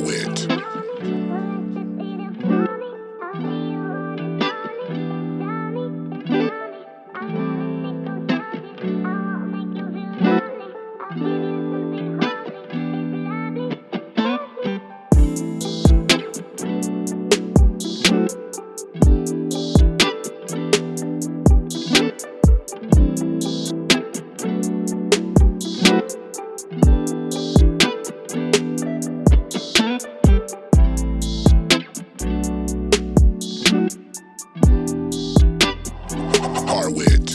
Harwit. Harwit.